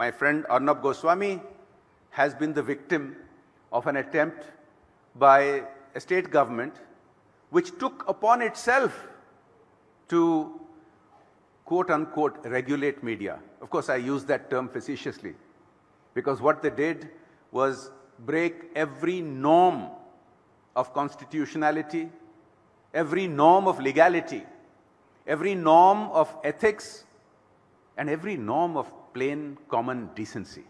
my friend Arnab Goswami has been the victim of an attempt by a state government which took upon itself to quote unquote regulate media. Of course, I use that term facetiously because what they did was break every norm of constitutionality, every norm of legality, every norm of ethics, and every norm of plain common decency.